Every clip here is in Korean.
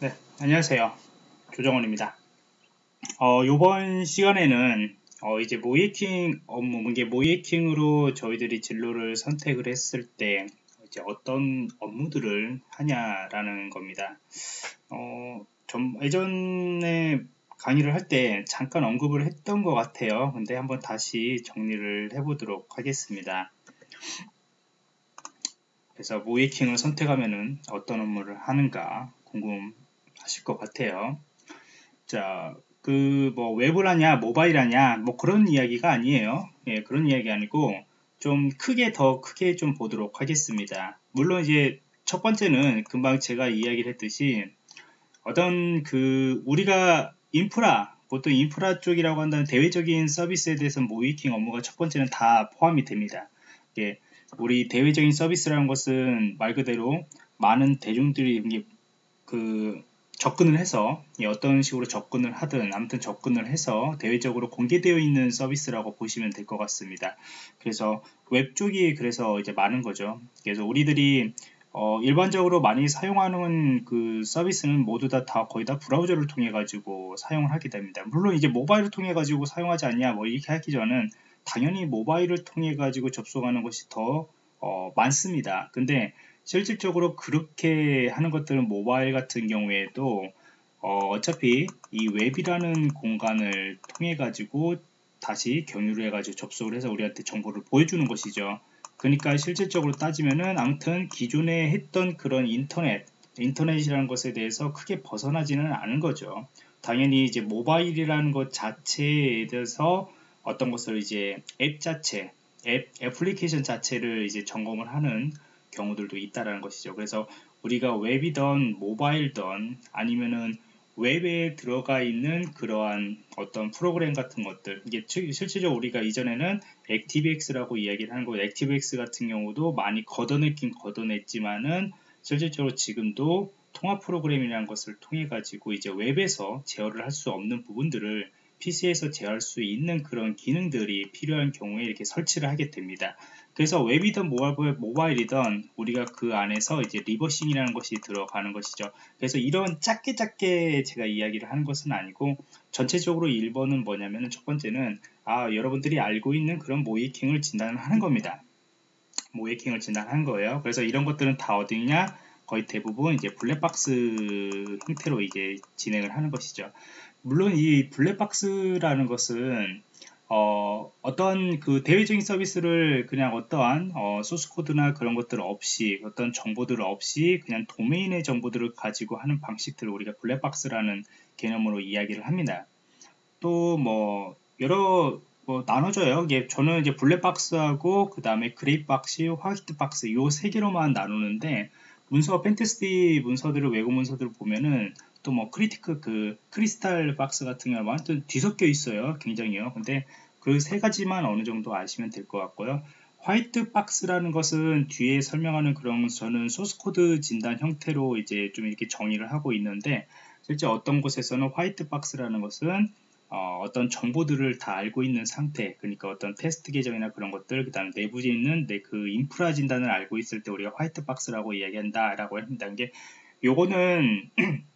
네, 안녕하세요. 조정원입니다. 어, 이번 시간에는 어, 이제 모이킹 업무, 이게 모이킹으로 저희들이 진로를 선택을 했을 때 이제 어떤 업무들을 하냐라는 겁니다. 어, 좀 예전에 강의를 할 때 잠깐 언급을 했던 것 같아요. 근데 한번 다시 정리를 해보도록 하겠습니다. 그래서 모이킹을 선택하면은 어떤 업무를 하는가 궁금 하실 것 같아요. 자, 그 뭐 웹을 하냐, 모바일 하냐, 뭐 그런 이야기가 아니에요. 예, 그런 이야기 아니고 좀 크게 더 크게 좀 보도록 하겠습니다. 물론 이제 첫 번째는 금방 제가 이야기를 했듯이 어떤 그 우리가 인프라 보통 인프라 쪽이라고 한다는 대외적인 서비스에 대해서 모이킹 업무가 첫 번째는 다 포함이 됩니다. 예, 우리 대외적인 서비스라는 것은 말 그대로 많은 대중들이 그 접근을 해서 어떤 식으로 접근을 하든 아무튼 접근을 해서 대외적으로 공개되어 있는 서비스라고 보시면 될 것 같습니다. 그래서 웹 쪽이 그래서 이제 많은 거죠. 그래서 우리들이 어, 일반적으로 많이 사용하는 그 서비스는 모두 다, 다 거의 다 브라우저를 통해 가지고 사용을 하게 됩니다. 물론 이제 모바일을 통해 가지고 사용하지 않냐 뭐 이렇게 하기 전은 당연히 모바일을 통해 가지고 접속하는 것이 더 어, 많습니다. 근데 실질적으로 그렇게 하는 것들은 모바일 같은 경우에도 어, 차피이 웹이라는 공간을 통해 가지고 다시 경유를 해 가지고 접속을 해서 우리한테 정보를 보여주는 것이죠. 그러니까 실질적으로 따지면은 아무튼 기존에 했던 그런 인터넷 인터넷이라는 것에 대해서 크게 벗어나지는 않은 거죠. 당연히 이제 모바일이라는 것 자체에 대해서 어떤 것을 이제 앱 자체 앱 애플리케이션 자체를 이제 점검을 하는 경우들도 있다라는 것이죠. 그래서 우리가 웹이던 모바일던 아니면은 웹에 들어가 있는 그러한 어떤 프로그램 같은 것들 이게 실질적으로 우리가 이전에는 액티브엑스라고 이야기를 하는 거고 액티브엑스 같은 경우도 많이 걷어냈긴 걷어냈지만은 실질적으로 지금도 통합 프로그램이라는 것을 통해 가지고 이제 웹에서 제어를 할 수 없는 부분들을 PC에서 제어할 수 있는 그런 기능들이 필요한 경우에 이렇게 설치를 하게 됩니다. 그래서 웹이든 모바일이든 우리가 그 안에서 이제 reversing이라는 것이 들어가는 것이죠. 그래서 이런 짧게 짧게 제가 이야기를 하는 것은 아니고 전체적으로 1번은 뭐냐면 첫 번째는 아 여러분들이 알고 있는 그런 모의해킹을 진단을 하는 겁니다. 모이킹을 진단한 거예요. 그래서 이런 것들은 다 어디냐? 거의 대부분 이제 블랙박스 형태로 이제 진행을 하는 것이죠. 물론 이 블랙박스라는 것은 어, 어떤 그 대외적인 서비스를 그냥 어떠한 어, 소스 코드나 그런 것들 없이 어떤 정보들 없이 그냥 도메인의 정보들을 가지고 하는 방식들을 우리가 블랙박스라는 개념으로 이야기를 합니다. 또 뭐 여러 뭐 나눠져요. 이게 저는 이제 블랙박스하고 그 다음에 gray box, white box 요 세 개로만 나누는데 문서 pentest 문서들을 외국 문서들을 보면은 또 뭐 크리티크 그 crystal box 같은 경우는 완전 뒤섞여 있어요 굉장히요. 근데 그 세 가지만 어느 정도 아시면 될 것 같고요. white box라는 것은 뒤에 설명하는 그런 저는 소스 코드 진단 형태로 이제 좀 이렇게 정의를 하고 있는데 실제 어떤 곳에서는 white box라는 것은 어, 떤 정보들을 다 알고 있는 상태 그러니까 어떤 테스트 계정이나 그런 것들 그 다음에 내부에 있는 내 그 인프라 진단을 알고 있을 때 우리가 화이트 박스라고 이야기한다 라고 합니다. 이게 요거는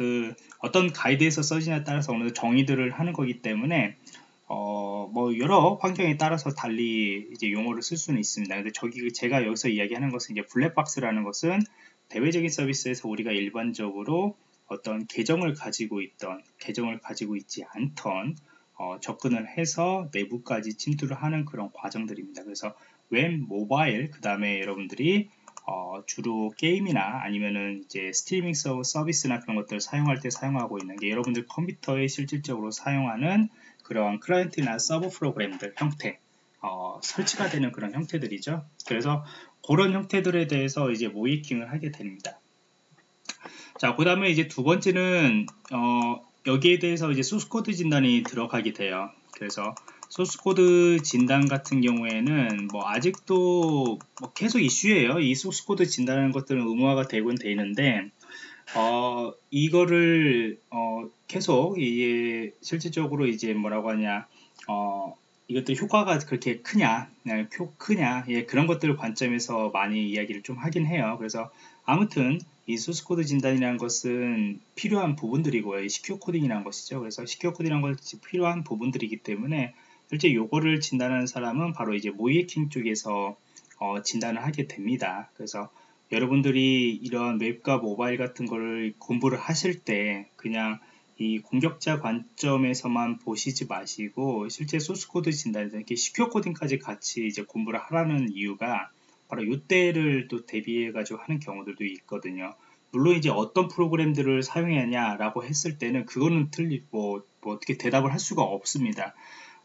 그 어떤 가이드에서 써지냐에 따라서 어느 정의들을 하는 거기 때문에 어, 뭐 여러 환경에 따라서 달리 이제 용어를 쓸 수는 있습니다. 근데 저기 제가 여기서 이야기하는 것은 이제 블랙박스라는 것은 대외적인 서비스에서 우리가 일반적으로 어떤 계정을 가지고 있던 계정을 가지고 있지 않던 어, 접근을 해서 내부까지 침투를 하는 그런 과정들입니다. 그래서 웹, 모바일, 그 다음에 여러분들이 어, 주로 게임이나 아니면은 이제 스트리밍 서비스나 그런 것들을 사용할 때 사용하고 있는 게 여러분들 컴퓨터에 실질적으로 사용하는 그런 클라이언트나 서버 프로그램들 형태 어, 설치가 되는 그런 형태들이죠. 그래서 그런 형태들에 대해서 이제 모의해킹을 하게 됩니다. 자, 그 다음에 이제 두 번째는, 어, 여기에 대해서 이제 소스 코드 진단이 들어가게 돼요. 그래서 소스코드 진단 같은 경우에는 뭐 아직도 뭐 계속 이슈예요. 이 소스코드 진단하는 것들은 의무화가 되곤 돼 있는데, 어, 이거를, 어, 계속, 이게 실질적으로 이제 뭐라고 하냐, 어, 이것도 효과가 그렇게 크냐, 네, 크냐, 예, 그런 것들 관점에서 많이 이야기를 좀 하긴 해요. 그래서 아무튼 이 소스 코드 진단이라는 것은 필요한 부분들이고요. secure coding이라는 것이죠. 그래서 secure coding이라는 것이 필요한 부분들이기 때문에 실제 요거를 진단하는 사람은 바로 이제 모의해킹 쪽에서 어, 진단을 하게 됩니다. 그래서 여러분들이 이런 웹과 모바일 같은 거를 공부를 하실 때 그냥 이 공격자 관점에서만 보시지 마시고 실제 소스 코드 진단, 이렇게 secure coding까지 같이 이제 공부를 하라는 이유가 바로 이때를 또 대비해 가지고 하는 경우들도 있거든요. 물론 이제 어떤 프로그램들을 사용하냐라고 했을 때는 그거는 틀리 뭐, 뭐 어떻게 대답을 할 수가 없습니다.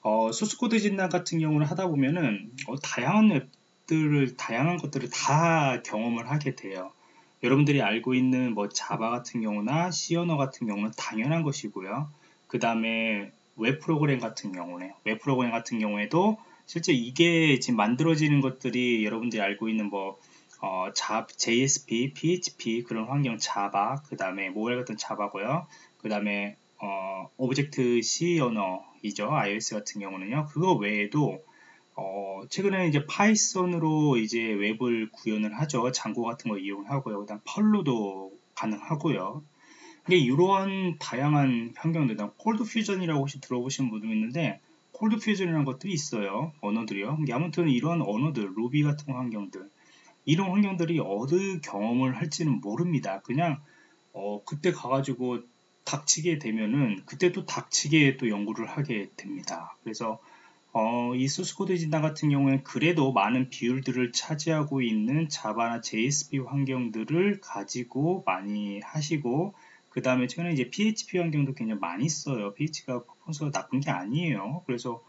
어, 소스코드 진단 같은 경우는 하다 보면은 어, 다양한 웹들을 다양한 것들을 다 경험을 하게 돼요. 여러분들이 알고 있는 뭐 Java 같은 경우나 C 언어 같은 경우는 당연한 것이고요. 그 다음에 웹 프로그램 같은 경우네. 웹 프로그램 같은 경우에도 실제 이게 지금 만들어지는 것들이 여러분들이 알고 있는 뭐 어, 자, JSP, PHP 그런 환경 Java, 그 다음에 모바일 같은 Java고요. 그 다음에 어, Object C 언어이죠. iOS 같은 경우는요. 그거 외에도 어, 최근에 이제 Python으로 이제 웹을 구현을 하죠. Django 같은 거 이용하고요. 그다음 Perl로도 가능하고요. 이게 이러한 다양한 환경들, ColdFusion이라고 혹시 들어보신 분도 있는데 콜드 퓨전이라는 것들이 있어요. 언어들이요. 아무튼 이런 언어들, 루비 같은 환경들, 이런 환경들이 어느 경험을 할지는 모릅니다. 그냥 어, 그때 가가지고 닥치게 되면은 그때 또 닥치게 또 연구를 하게 됩니다. 그래서 어, 이 소스코드 진단 같은 경우에는 그래도 많은 비율들을 차지하고 있는 자바나 JSP 환경들을 가지고 많이 하시고 그 다음에 최근에 이제 PHP 환경도 굉장히 많이 써요. PHP가 퍼포먼스가 나쁜 게 아니에요. 그래서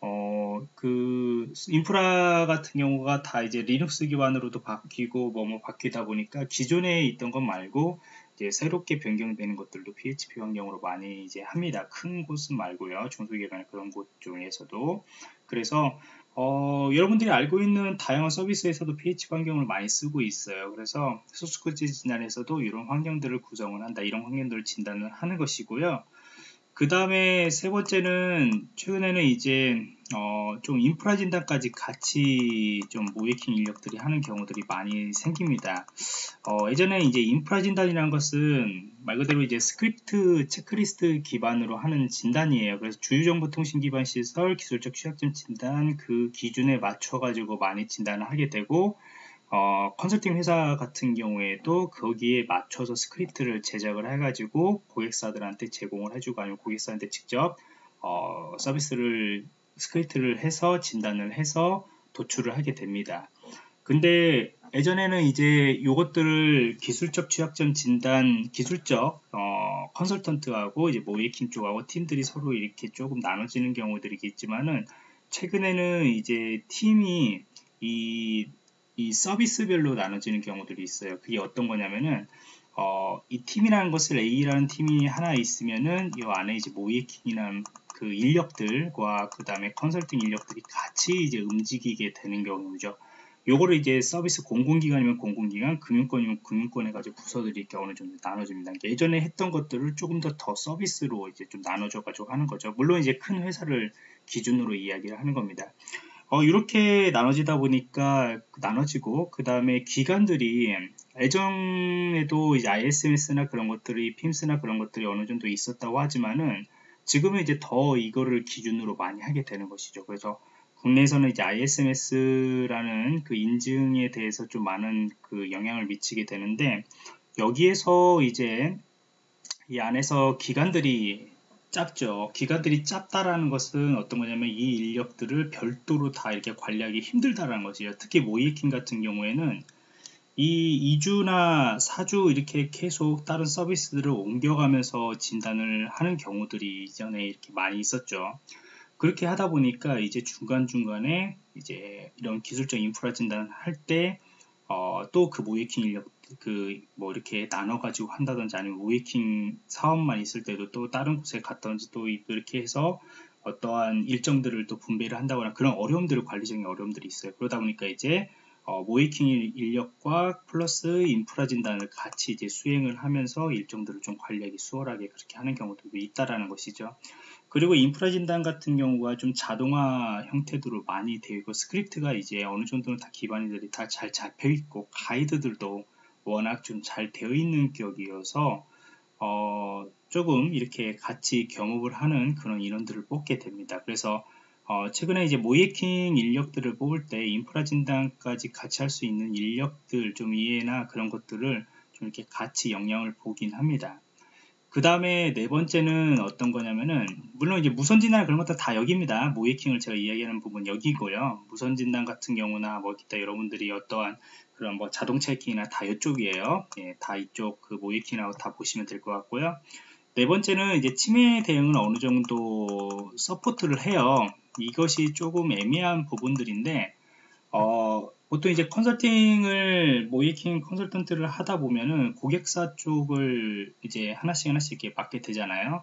어, 그 인프라 같은 경우가 다 이제 리눅스 기반으로도 바뀌고 뭐뭐 바뀌다 보니까 기존에 있던 것 말고 이제 새롭게 변경되는 것들도 PHP 환경으로 많이 이제 합니다. 큰 곳은 말고요. 중소기업이나 그런 곳 중에서도. 그래서 어, 여러분들이 알고 있는 다양한 서비스에서도 PHP 환경을 많이 쓰고 있어요. 그래서 소스코드 진단에서도 이런 환경들을 구성을 한다. 이런 환경들을 진단을 하는 것이고요. 그 다음에 세 번째는 최근에는 이제 어, 좀 인프라 진단까지 같이 좀 모의해킹 인력들이 하는 경우들이 많이 생깁니다. 어, 예전에 이제 인프라 진단이라는 것은 말 그대로 이제 스크립트 체크리스트 기반으로 하는 진단이에요. 그래서 주요정보통신 기반 시설 기술적 취약점 진단 그 기준에 맞춰 가지고 많이 진단을 하게 되고 어, 컨설팅 회사 같은 경우에도 거기에 맞춰서 스크립트를 제작을 해가지고 고객사들한테 제공을 해주고 아니면 고객사한테 직접 어, 서비스를 스크립트를 해서 진단을 해서 도출을 하게 됩니다. 근데 예전에는 이제 이것들을 기술적 취약점 진단, 기술적 어, 컨설턴트하고 이제 모의해킹 쪽하고 팀들이 서로 이렇게 조금 나눠지는 경우들이 있지만은 최근에는 이제 팀이 이 이 서비스별로 나눠지는 경우들이 있어요. 그게 어떤 거냐면은 어, 이 팀이라는 것을 A라는 팀이 하나 있으면은 이 안에 이제 모의해킹이라는 그 인력들과 그 다음에 컨설팅 인력들이 같이 이제 움직이게 되는 경우죠. 요거를 이제 서비스 공공기관이면 공공기관, 금융권이면 금융권 해가지고 부서들이 어느 정도 나눠집니다. 예전에 했던 것들을 조금 더 더 서비스로 이제 좀 나눠줘가지고 하는 거죠. 물론 이제 큰 회사를 기준으로 이야기를 하는 겁니다. 어, 이렇게 나눠지다 보니까 나눠지고 그 다음에 기관들이 예전에도 이제 ISMS나 그런 것들이 PIMS나 그런 것들이 어느 정도 있었다고 하지만은 지금은 이제 더 이거를 기준으로 많이 하게 되는 것이죠. 그래서 국내에서는 이제 ISMS라는 그 인증에 대해서 좀 많은 그 영향을 미치게 되는데 여기에서 이제 이 안에서 기관들이 짧죠. 기관들이 짧다라는 것은 어떤 거냐면 이 인력들을 별도로 다 이렇게 관리하기 힘들다라는 것이에요. 특히 모이킹 같은 경우에는 이 2주나 4주 이렇게 계속 다른 서비스들을 옮겨가면서 진단을 하는 경우들이 이전에 이렇게 많이 있었죠. 그렇게 하다 보니까 이제 중간중간에 이제 이런 기술적 인프라 진단을 할때 어, 또그 모의해킹 인력 그 뭐 이렇게 나눠 가지고 한다든지 아니면 모의해킹 사업만 있을 때도 또 다른 곳에 갔던지 또 이렇게 해서 어떠한 일정들을 또 분배를 한다거나 그런 어려움들을 관리적인 어려움들이 있어요. 그러다 보니까 이제 어, 모의해킹 인력과 플러스 인프라 진단을 같이 이제 수행을 하면서 일정들을 좀 관리하기 수월하게 그렇게 하는 경우도 있다라는 것이죠. 그리고 인프라 진단 같은 경우가 좀 자동화 형태로 많이 되고 스크립트가 이제 어느 정도는 다 기반들이 다 잘 잡혀 있고 가이드들도 워낙 좀 잘 되어 있는 기업이어서 어, 조금 이렇게 같이 겸업을 하는 그런 인원들을 뽑게 됩니다. 그래서 어, 최근에 이제 모의해킹 인력들을 뽑을 때 인프라 진단까지 같이 할 수 있는 인력들 좀 이해나 그런 것들을 좀 이렇게 같이 역량을 보긴 합니다. 그 다음에 네 번째는 어떤 거냐면은 물론 이제 무선 진단 그런 것도 다 여기입니다. 모의해킹을 제가 이야기하는 부분 여기고요. 무선 진단 같은 경우나 뭐 기타 여러분들이 어떠한 그런 뭐 자동차 해킹이나 다 이쪽이에요. 예, 다 이쪽 그 모의해킹하고 다 보시면 될 것 같고요. 네 번째는 이제 침해 대응은 어느 정도 support를 해요. 이것이 조금 애매한 부분들인데 어, 보통 이제 컨설팅을 모의해킹 컨설턴트를 하다 보면은 고객사 쪽을 이제 하나씩 하나씩 이렇게 맡게 되잖아요.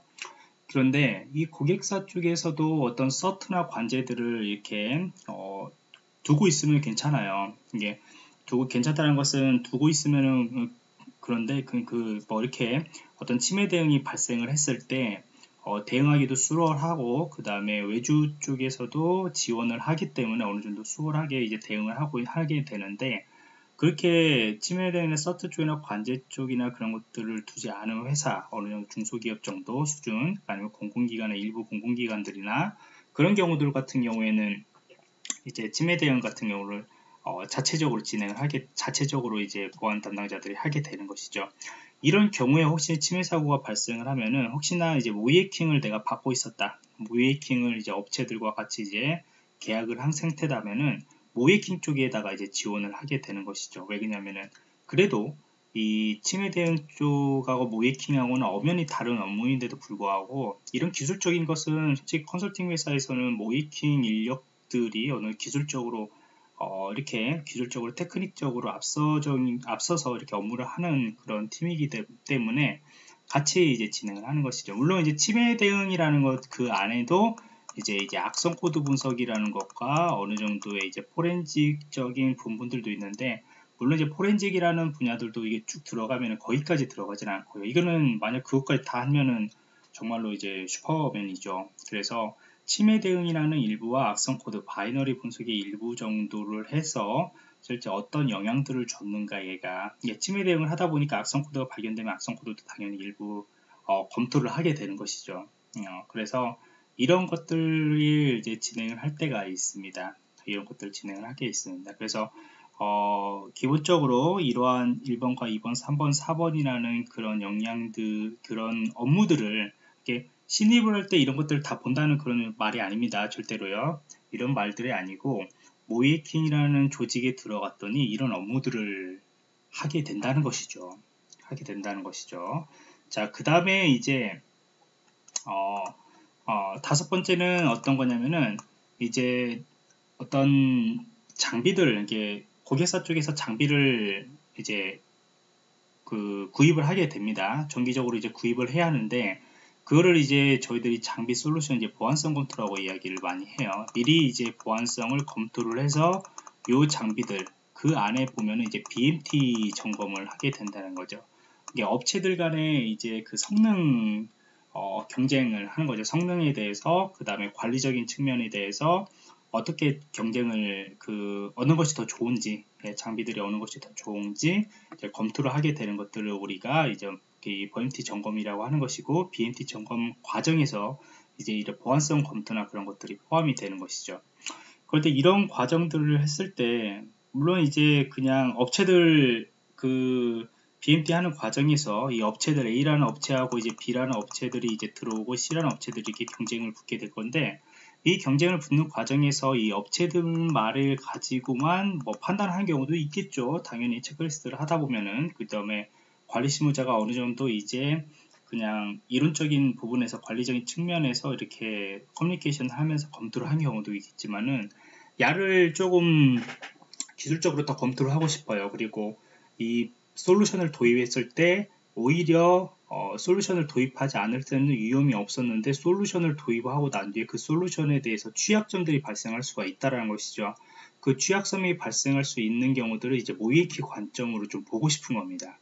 그런데 이 고객사 쪽에서도 어떤 서트나 관제들을 이렇게 어, 두고 있으면 괜찮아요. 이게 두고 괜찮다는 것은 두고 있으면은 그런데 그, 그, 뭐 이렇게 어떤 침해 대응이 발생을 했을 때 어, 대응하기도 수월하고 그 다음에 외주 쪽에서도 지원을 하기 때문에 어느 정도 수월하게 이제 대응을 하고 하게 되는데 그렇게 침해 대응의 서트 쪽이나 관제 쪽이나 그런 것들을 두지 않은 회사 어느 정도 중소기업 정도 수준 아니면 공공기관의 일부 공공기관들이나 그런 경우들 같은 경우에는 이제 침해 대응 같은 경우를 어, 자체적으로 진행을 하게 자체적으로 이제 보안 담당자들이 하게 되는 것이죠. 이런 경우에 혹시 침해 사고가 발생을 하면은 혹시나 이제 모이킹을 내가 받고 있었다. 모이킹을 이제 업체들과 같이 이제 계약을 한 상태라면은 모이킹 쪽에다가 이제 지원을 하게 되는 것이죠. 왜 그러냐면은 그래도 이 침해 대응 쪽하고 모이킹하고는 엄연히 다른 업무인데도 불구하고 이런 기술적인 것은 솔직히 컨설팅 회사에서는 모이킹 인력들이 어느 기술적으로 어, 이렇게 기술적으로 테크닉적으로 앞서적인, 앞서서 이렇게 업무를 하는 그런 팀이기 때문에 같이 이제 진행을 하는 것이죠. 물론 이제 침해 대응이라는 것 그 안에도 이제 이제 악성 코드 분석이라는 것과 어느 정도의 이제 forensic적인 부분들도 있는데 물론 이제 forensic이라는 분야들도 이게 쭉 들어가면 거기까지 들어가진 않고요. 이거는 만약 그것까지 다 하면은 정말로 이제 슈퍼맨이죠. 그래서 침해 대응이라는 일부와 악성 코드 binary 분석의 일부 정도를 해서 실제 어떤 영향들을 줬는가 얘가 예, 침해 대응을 하다 보니까 악성 코드가 발견되면 악성 코드도 당연히 일부 어, 검토를 하게 되는 것이죠. 어, 그래서 이런 것들을 이제 진행을 할 때가 있습니다. 이런 것들을 진행을 하게 있습니다. 그래서 어, 기본적으로 이러한 1번과 2번, 3번, 4번이라는 그런 영향들, 그런 업무들을 이렇게 신입을 할 때 이런 것들을 다 본다는 그런 말이 아닙니다. 절대로요. 이런 말들이 아니고 모이킹이라는 조직에 들어갔더니 이런 업무들을 하게 된다는 것이죠. 하게 된다는 것이죠. 자, 그 다음에 이제 어, 어, 다섯 번째는 어떤 거냐면은 이제 어떤 장비들 이게 고객사 쪽에서 장비를 이제 그 구입을 하게 됩니다. 정기적으로 이제 구입을 해야 하는데 그거를 이제 저희들이 장비 솔루션 이제 보안성 검토라고 이야기를 많이 해요. 미리 이제 보안성을 검토를 해서 요 장비들 그 안에 보면은 이제 BMT 점검을 하게 된다는 거죠. 이게 업체들 간에 이제 그 성능 어, 경쟁을 하는 거죠. 성능에 대해서 그 다음에 관리적인 측면에 대해서 어떻게 경쟁을 그 어느 것이 더 좋은지 예, 장비들이 어느 것이 더 좋은지 검토를 하게 되는 것들을 우리가 이제 이 BMT 점검이라고 하는 것이고 BMT 점검 과정에서 이제 이런 보안성 검토나 그런 것들이 포함이 되는 것이죠. 그런데 이런 과정들을 했을 때 물론 이제 그냥 업체들 그 BMT 하는 과정에서 이 업체들 A라는 업체하고 이제 B라는 업체들이 이제 들어오고 C라는 업체들이 이렇게 경쟁을 붙게 될 건데 이 경쟁을 붙는 과정에서 이 업체들 말을 가지고만 뭐 판단하는 경우도 있겠죠. 당연히 체크리스트를 하다 보면은 그 다음에 관리 실무자가 어느 정도 이제 그냥 이론적인 부분에서 관리적인 측면에서 이렇게 커뮤니케이션 하면서 검토를 하는 경우도 있겠지만은 야를 조금 기술적으로 더 검토를 하고 싶어요. 그리고 이 솔루션을 도입했을 때 오히려 어, 솔루션을 도입하지 않을 때는 위험이 없었는데 솔루션을 도입하고 난 뒤에 그 솔루션에 대해서 취약점들이 발생할 수가 있다는 것이죠. 그 취약점이 발생할 수 있는 경우들을 이제 모이키 관점으로 좀 보고 싶은 겁니다.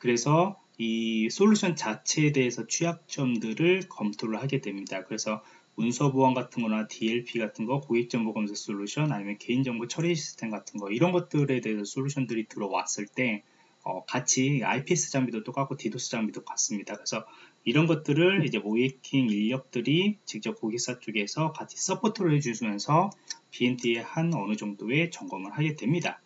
그래서 이 솔루션 자체에 대해서 취약점들을 검토를 하게 됩니다. 그래서 문서 보안 같은 거나 DLP 같은 거, 고객정보 검색 솔루션, 아니면 개인정보 처리 시스템 같은 거, 이런 것들에 대해서 솔루션들이 들어왔을 때, 어, 같이 IPS 장비도 똑같고 디도스 장비도 같습니다. 그래서 이런 것들을 이제 모의해킹 인력들이 직접 고객사 쪽에서 같이 support를 해주면서 BMT에 한 어느 정도의 점검을 하게 됩니다.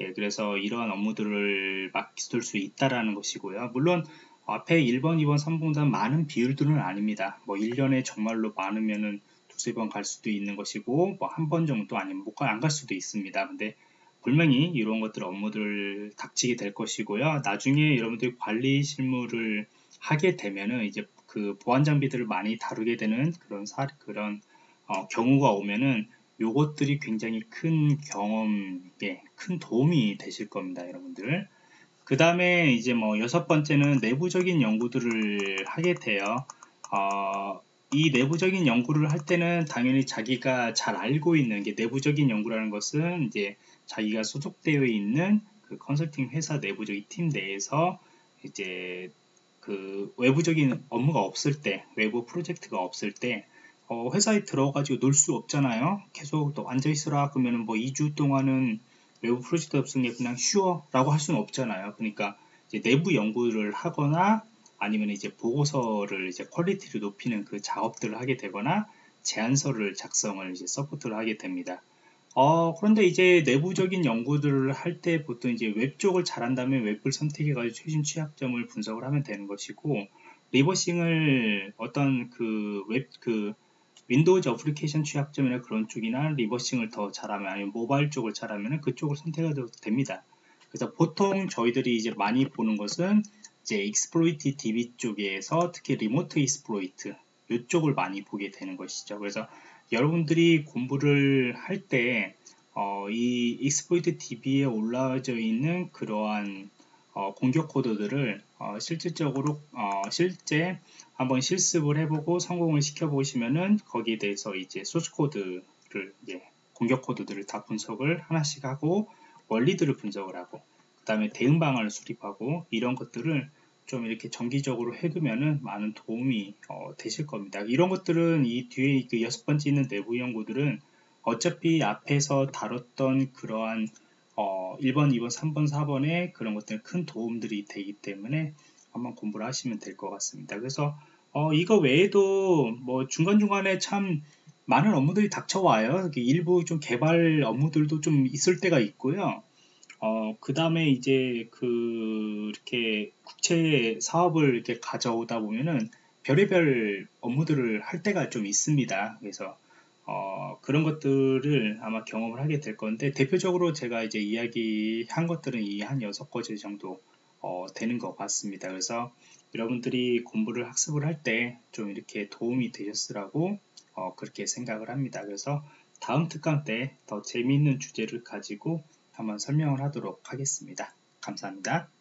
예, 그래서 이러한 업무들을 맡길 수 있다라는 것이고요. 물론 앞에 1번, 2번, 3번보다 많은 비율들은 아닙니다. 뭐 1년에 정말로 많으면은 두세 번 갈 수도 있는 것이고 뭐 한 번 정도 아니면 못안 갈 수도 있습니다. 근데 분명히 이런 것들 업무들을 닥치게 될 것이고요. 나중에 여러분들이 관리 실무를 하게 되면은 이제 그 보안 장비들을 많이 다루게 되는 그런 사 그런 어, 경우가 오면은 요것들이 굉장히 큰 경험에 큰 도움이 되실 겁니다, 여러분들. 그 다음에 이제 뭐 여섯 번째는 내부적인 연구들을 하게 돼요. 어, 이 내부적인 연구를 할 때는 당연히 자기가 잘 알고 있는 게 내부적인 연구라는 것은 이제 자기가 소속되어 있는 그 컨설팅 회사 내부적인 팀 내에서 이제 그 외부적인 업무가 없을 때 외부 프로젝트가 없을 때 어, 회사에 들어가지고 놀 수 없잖아요 계속 또 앉아있으라 그러면은 뭐 2주 동안은 외부 프로젝트 없으니 그냥 쉬어 라고 할 수는 없잖아요 그러니까 내부 연구를 하거나 아니면 이제 보고서를 이제 quality를 높이는 그 작업들을 하게 되거나 제안서를 작성을 이제 support를 하게 됩니다. 어, 그런데 이제 내부적인 연구들을 할 때 보통 이제 웹 쪽을 잘한다면 웹을 선택해가지고 최신 취약점을 분석을 하면 되는 것이고, reversing을 어떤 그 웹, 그 윈도우즈 어플리케이션 취약점이나 그런 쪽이나 reversing을 더 잘하면 아니면 모바일 쪽을 잘하면 그쪽을 선택해도 됩니다. 그래서 보통 저희들이 이제 많이 보는 것은 이제 exploit DB 쪽에서 특히 remote exploit 이쪽을 많이 보게 되는 것이죠. 그래서 여러분들이 공부를 할때 어, 이 exploit DB에 올라져 있는 그러한 어, 공격 코드들을 어, 실질적으로 어, 실제 한번 실습을 해보고 성공을 시켜 보시면은 거기에 대해서 이제 소스 코드를 이제 공격 코드들을 다 분석을 하나씩 하고 원리들을 분석을 하고 그 다음에 대응 방안을 수립하고 이런 것들을 좀 이렇게 정기적으로 해두면은 많은 도움이 어, 되실 겁니다. 이런 것들은 이 뒤에 그 여섯 번째 있는 내부 연구들은 어차피 앞에서 다뤘던 그러한 어, 1번, 2번, 3번, 4번의 그런 것들은 큰 도움들이 되기 때문에 한번 공부를 하시면 될 것 같습니다. 그래서 어, 이거 외에도 뭐 중간중간에 참 많은 업무들이 닥쳐와요. 일부 좀 개발 업무들도 좀 있을 때가 있고요. 어, 그 다음에 이제 그, 이렇게 국채 사업을 이렇게 가져오다 보면은 별의별 업무들을 할 때가 좀 있습니다. 그래서, 어, 그런 것들을 아마 경험을 하게 될 건데, 대표적으로 제가 이제 이야기한 것들은 이 한 여섯 가지 정도, 어, 되는 것 같습니다. 그래서 여러분들이 공부를 학습을 할 때 좀 이렇게 도움이 되셨으라고, 어, 그렇게 생각을 합니다. 그래서 다음 특강 때 더 재미있는 주제를 가지고 한번 설명을 하도록 하겠습니다. 감사합니다.